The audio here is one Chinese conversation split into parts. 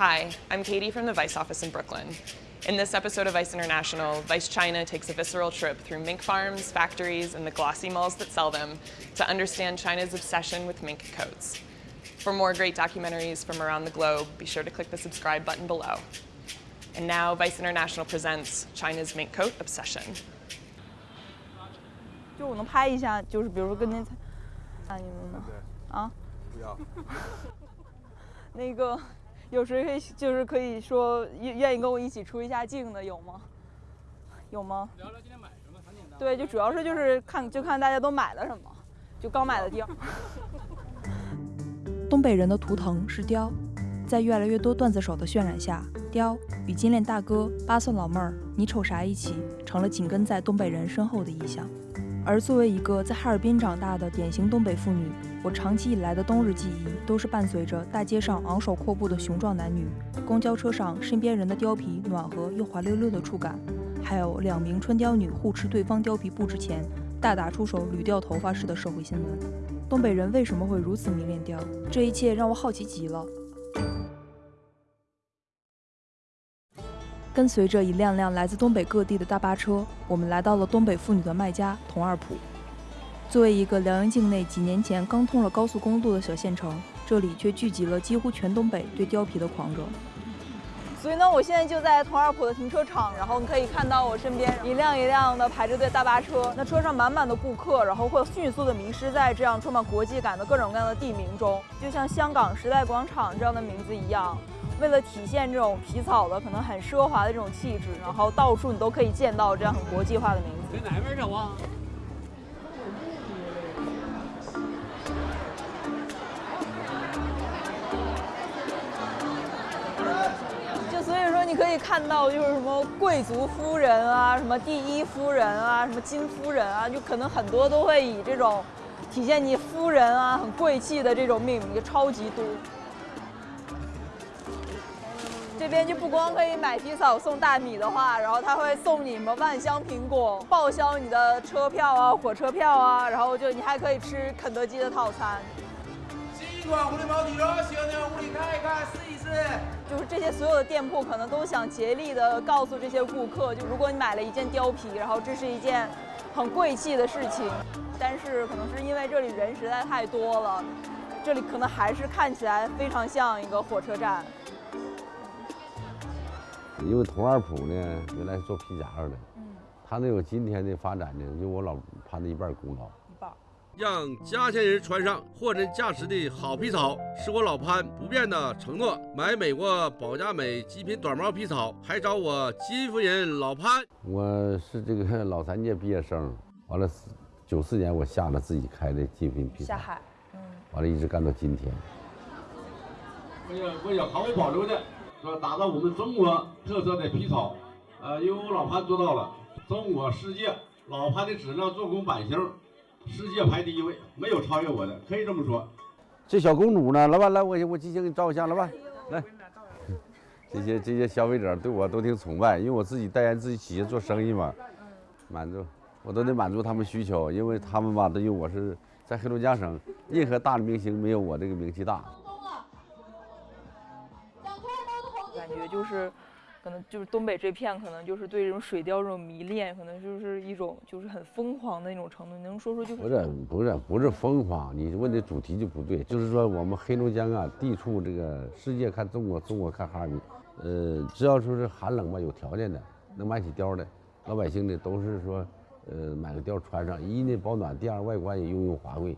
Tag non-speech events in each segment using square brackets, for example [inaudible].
Hi, I'm Katie from the Vice office in Brooklyn. In this episode of Vice International, Vice China takes a visceral trip through mink farms, factories, and the glossy malls that sell them to understand China's obsession with mink coats. For more great documentaries from around the globe, be sure to click the subscribe button below. And now, Vice International presents China's mink coat obsession. 就我能拍一下，就是比如说跟您，啊你们呢？啊？不要。那个 [laughs] 有谁可以就是可以说愿愿意跟我一起出一下镜的有吗？有吗？聊聊今天买什么，很简单。对，就主要是就是看就看大家都买了什么，就刚买的貂。[laughs] 东北人的图腾是貂，在越来越多段子手的渲染下，貂与金链大哥、八蒜老妹儿、你瞅啥一起，成了紧跟在东北人身后的意象。而作为一个在哈尔滨长大的典型东北妇女，我长期以来的冬日记忆都是伴随着大街上昂首阔步的雄壮男女，公交车上身边人的貂皮暖和又滑溜溜的触感，还有两名春貂女互持对方貂皮不值钱，大打出手捋掉头发式的社会新闻。东北人为什么会如此迷恋貂？这一切让我好奇极了。跟随着一辆辆来自东北各地的大巴车，我们来到了东北妇女的卖家佟二堡。作为一个辽阳境内几年前刚通了高速公路的小县城，这里却聚集了几乎全东北对貂皮的狂热。所以呢，我现在就在佟二堡的停车场，然后你可以看到我身边一辆一辆的排着队大巴车，那车上满满的顾客，然后会迅速的迷失在这样充满国际感的各种各样的地名中，就像香港时代广场这样的名字一样。为了体现这种皮草的可能很奢华的这种气质，然后到处你都可以见到这样很国际化的名字。在哪边走啊？你可以看到，就是什么贵族夫人啊，什么第一夫人啊，什么金夫人啊，就可能很多都会以这种体现你夫人啊很贵气的这种命名，就超级多。这边就不光可以买皮草送大米的话，然后他会送你什么万香苹果，报销你的车票啊、火车票啊，然后就你还可以吃肯德基的套餐。新款狐狸毛底了，喜欢的往屋里看一看，试一试。就是这些所有的店铺可能都想竭力的告诉这些顾客，就如果你买了一件貂皮，然后这是一件很贵气的事情，但是可能是因为这里人实在太多了，这里可能还是看起来非常像一个火车站。因为佟二普呢，原来是做皮夹克的，嗯，他能有今天的发展呢，有我老潘的一半功劳。一半让家乡人穿上货真价实的好皮草，是我老潘不变的承诺。买美国保加美极品短毛皮草，还找我金夫人老潘。我是这个老三届毕业生，完了九四年我下了自己开的极品皮草，下海，嗯，完了一直干到今天。为了为了好保留的，说？打造我们中国特色的皮草，呃，因为我老潘做到了，中国世界老潘的质量、做工、版型。世界排第一位，没有超越我的，可以这么说。这小公主呢，老板来，我我即兴给你照个相，老板来。这些这些消费者对我都挺崇拜，因为我自己代言自己企业做生意嘛，满足我都得满足他们需求，因为他们吧，都因为我是在黑龙江省，任何大的明星没有我这个名气大。觉就是。可能就是东北这片，可能就是对这种水貂这种迷恋，可能就是一种就是很疯狂的那种程度。你能说说就？不是不是不是疯狂，你问的主题就不对。就是说我们黑龙江啊，地处这个世界看中国，中国看哈尔滨，呃，只要说是寒冷吧，有条件的能买起貂的，老百姓呢都是说，呃，买个貂穿上，一呢保暖，第二外观也雍容华贵。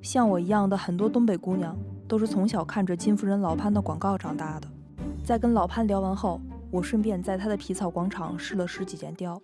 像我一样的很多东北姑娘，都是从小看着金夫人老潘的广告长大的。在跟老潘聊完后。我顺便在他的皮草广场试了十几件貂，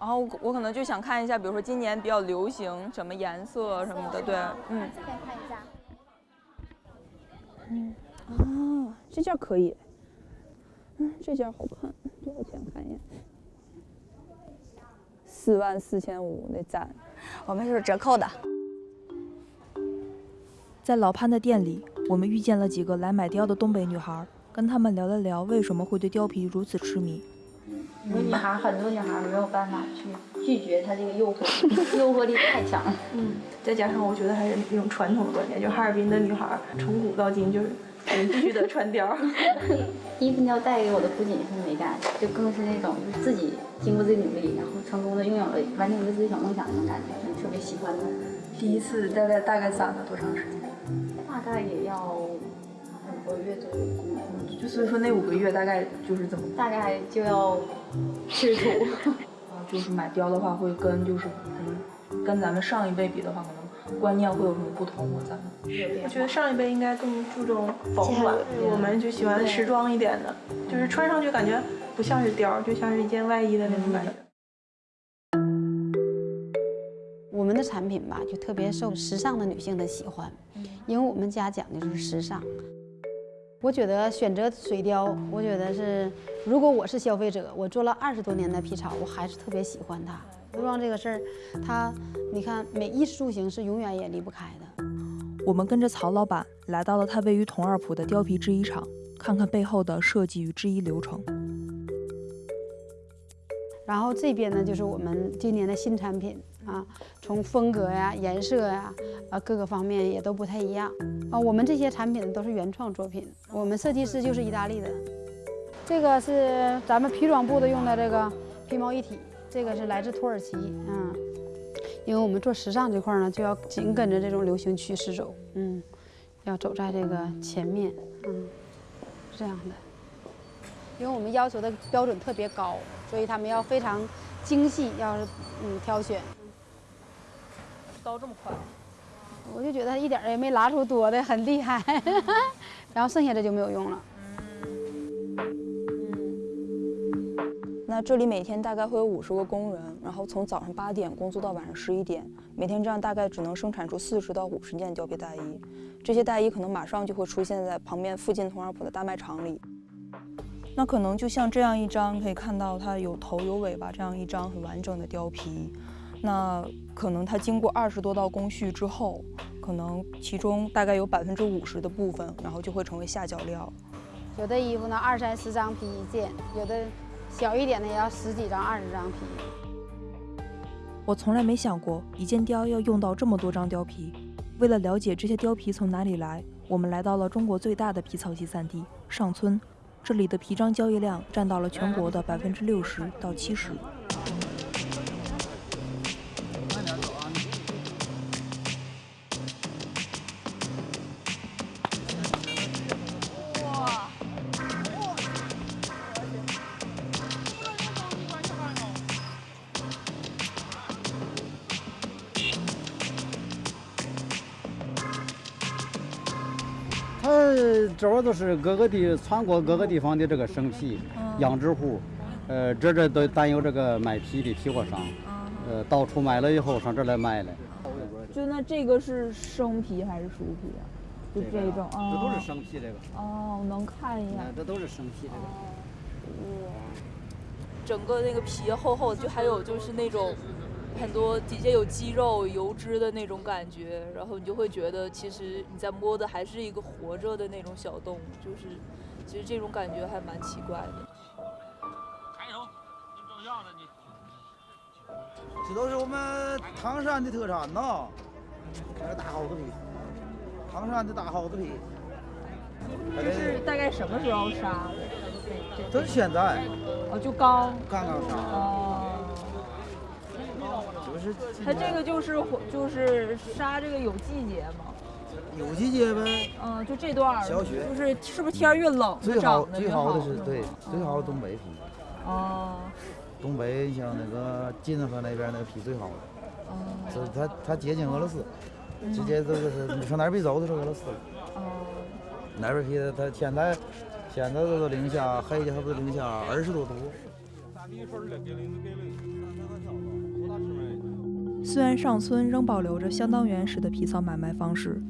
然后我可能就想看一下，比如说今年比较流行什么颜色什么的，对，嗯，这件看一下，嗯，啊，这件可以，嗯，这件好看，多少钱？看一眼，四万四千五，那赞，我们是折扣的。在老潘的店里，我们遇见了几个来买貂的东北女孩。跟他们聊了聊，为什么会对貂皮如此痴迷？有女孩，很多女孩没有办法去拒绝它这个诱惑，[laughs] 诱惑力太强了。嗯，再加上我觉得还是那种传统的观念，就哈尔滨的女孩，从古到今就是必须得穿貂。[laughs] 衣服貂带给我的不仅是美感，就更是那种就是自己经过自己努力，然后成功的拥有了完成一个自己小梦想那种感觉，特别喜欢的。第一次大概大概攒了多长时间？大概也要五个月左右功夫。就所以说那五个月大概就是怎么？大概就要吃土。[laughs] 就是买貂的话，会跟就是可能跟咱们上一辈比的话，可能观念会有什么不同吗？咱们？我觉得上一辈应该更注重保护吧，我们就喜欢时装一点的，就是穿上去感觉不像是貂，就像是一件外衣的那种感觉。我们的产品吧，就特别受时尚的女性的喜欢，因为我们家讲的就是时尚。我觉得选择水貂，我觉得是，如果我是消费者，我做了二十多年的皮草，我还是特别喜欢它。服装这个事儿，它，你看，每衣食住行是永远也离不开的。我们跟着曹老板来到了他位于同二铺的貂皮制衣厂，看看背后的设计与制衣流程。然后这边呢，就是我们今年的新产品啊，从风格呀、颜色呀，啊各个方面也都不太一样啊。我们这些产品都是原创作品，我们设计师就是意大利的。这个是咱们皮装部的用的这个皮毛一体，这个是来自土耳其，嗯，因为我们做时尚这块呢，就要紧跟着这种流行趋势走，嗯，要走在这个前面，嗯，这样的。因为我们要求的标准特别高，所以他们要非常精细，要是嗯挑选。刀这么快，我就觉得一点也没拉出多的，很厉害。[laughs] 然后剩下的就没有用了。那这里每天大概会有五十个工人，然后从早上八点工作到晚上十一点，每天这样大概只能生产出四十到五十件貂皮大衣。这些大衣可能马上就会出现在旁边附近同二铺的大卖场里。那可能就像这样一张，可以看到它有头有尾巴这样一张很完整的貂皮。那可能它经过二十多道工序之后，可能其中大概有百分之五十的部分，然后就会成为下脚料。有的衣服呢，二三十张皮一件；有的小一点的也要十几张、二十张皮。我从来没想过一件貂要用到这么多张貂皮。为了了解这些貂皮从哪里来，我们来到了中国最大的皮草集散地上村。这里的皮张交易量占到了全国的百分之六十到七十。这儿都是各个地全国各个地方的这个生皮养殖户，呃，这这都担有这个卖皮的批货商，呃，到处买了以后上这儿来卖了。就那这个是生皮还是熟皮啊？就这种啊，这都是生皮这个。哦，我能看一眼。这都是生皮这个。哇，整个那个皮厚厚的，就还有就是那种。很多底下有肌肉、油脂的那种感觉，然后你就会觉得，其实你在摸的还是一个活着的那种小动物，就是其实这种感觉还蛮奇怪的。抬头，你照相呢你。这都是我们唐山的特产呐，这是大耗子皮，唐山的大耗子皮。这是大概什么时候杀的？这是现在。哦，就刚。刚刚杀。哦。就是它这个就是就是杀这个有季节吗？有季节呗。嗯，就这段小雪，就是是不是天越冷最好最好的是对最好的东北皮。哦。东北像那个金河那边那个皮最好的。哦。是它它接近俄罗斯，直接就是你上哪边走都是俄罗斯了。哦。哪边皮它现在现在都是零下，黑的还不是零下二十多度。虽然上村仍保留着相当原始的皮草买卖方式，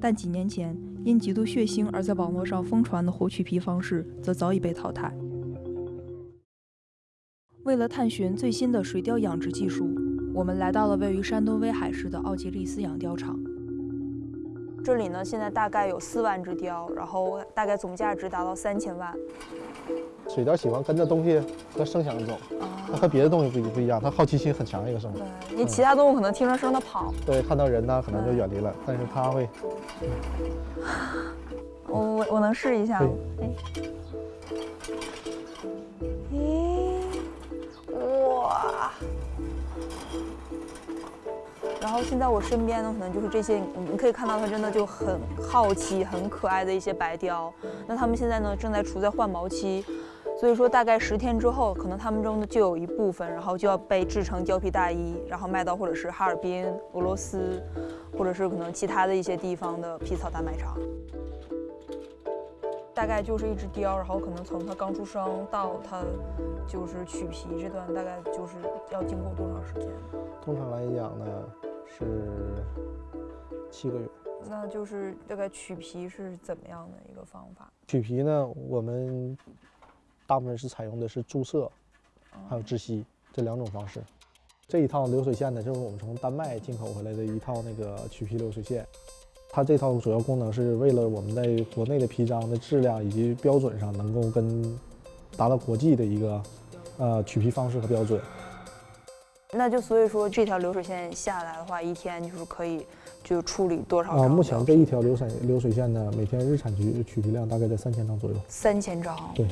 但几年前因极度血腥而在网络上疯传的活取皮方式则早已被淘汰。为了探寻最新的水貂养殖技术，我们来到了位于山东威海市的奥吉利斯养貂场。这里呢，现在大概有四万只雕，然后大概总价值达到三千万。水貂喜欢跟着东西和声响走，它和别的动物不不一样，它好奇心很强一个生物。对，你其他动物可能听着声它跑。对，看到人呢可能就远离了，但是它会。[laughs] 我我我能试一下吗？哎，然后现在我身边呢，可能就是这些，你可以看到它真的就很好奇、很可爱的一些白雕。那它们现在呢，正在处在换毛期，所以说大概十天之后，可能它们中的就有一部分，然后就要被制成貂皮大衣，然后卖到或者是哈尔滨、俄罗斯，或者是可能其他的一些地方的皮草大卖场。大概就是一只雕，然后可能从它刚出生到它就是取皮这段，大概就是要经过多长时间？通常来讲呢，是七个月。那就是大概取皮是怎么样的一个方法？取皮呢，我们大部分是采用的是注射，还有窒息这两种方式。这一套流水线呢，就是我们从丹麦进口回来的一套那个取皮流水线。它这套主要功能是为了我们在国内的皮张的质量以及标准上能够跟达到国际的一个呃取皮方式和标准。那就所以说这条流水线下来的话，一天就是可以就处理多少啊？目前这一条流水流水线呢，每天日产取取皮量大概在三千张左右。三千张。对。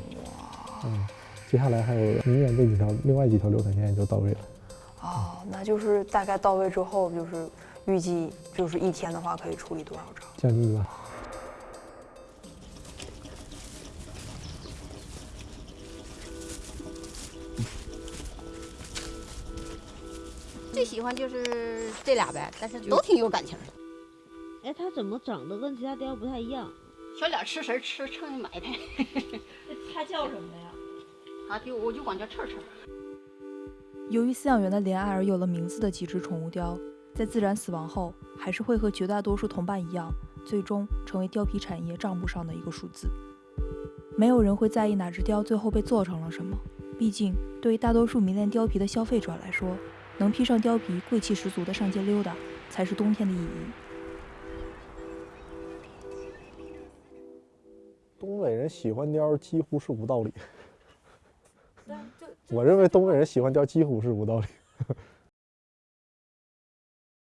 嗯，接下来还有明年这几条另外几条流水线就到位了。哦，那就是大概到位之后就是。预计就是一天的话，可以处理多少张？将近一万。喜欢就是这俩呗，但是都挺有感情的。哎，它怎么长得？跟其他雕不太一样。小脸吃食吃蹭就埋汰。它 [laughs] 叫什么呀？啊，就我就管叫刺刺。由于饲养员的怜爱而有了名字的几只宠物雕。在自然死亡后，还是会和绝大多数同伴一样，最终成为貂皮产业账簿上的一个数字。没有人会在意哪只貂最后被做成了什么，毕竟对于大多数迷恋貂皮的消费者来说，能披上貂皮，贵气十足的上街溜达，才是冬天的意义。东北人喜欢貂几乎是无道理。我认为东北人喜欢貂几乎是无道理。